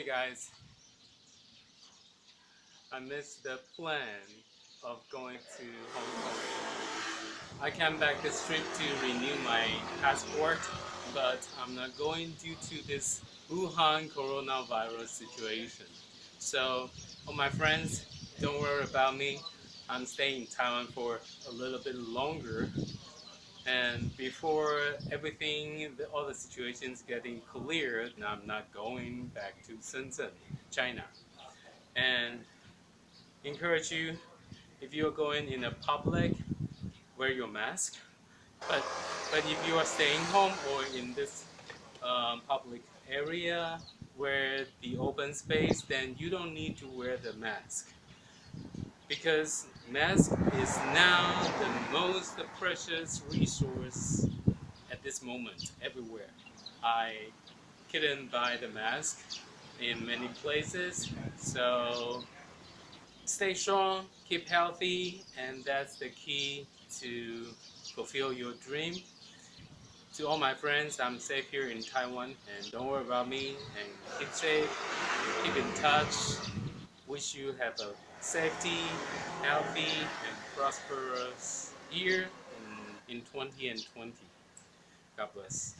Hey guys, I missed the plan of going to Hong Kong. I came back this trip to renew my passport, but I'm not going due to this Wuhan coronavirus situation. So, all my friends, don't worry about me. I'm staying in Taiwan for a little bit longer and before everything, the, all the situations getting cleared, I'm not going back to Shenzhen, China. And encourage you, if you're going in a public, wear your mask. But, but if you are staying home or in this um, public area where the open space, then you don't need to wear the mask because mask is now the most precious resource at this moment everywhere. I couldn't buy the mask in many places so stay strong, keep healthy and that's the key to fulfill your dream. To all my friends, I'm safe here in Taiwan and don't worry about me and keep safe, keep in touch. Wish you have a safety, healthy, and prosperous year in, in 20 and 20. God bless.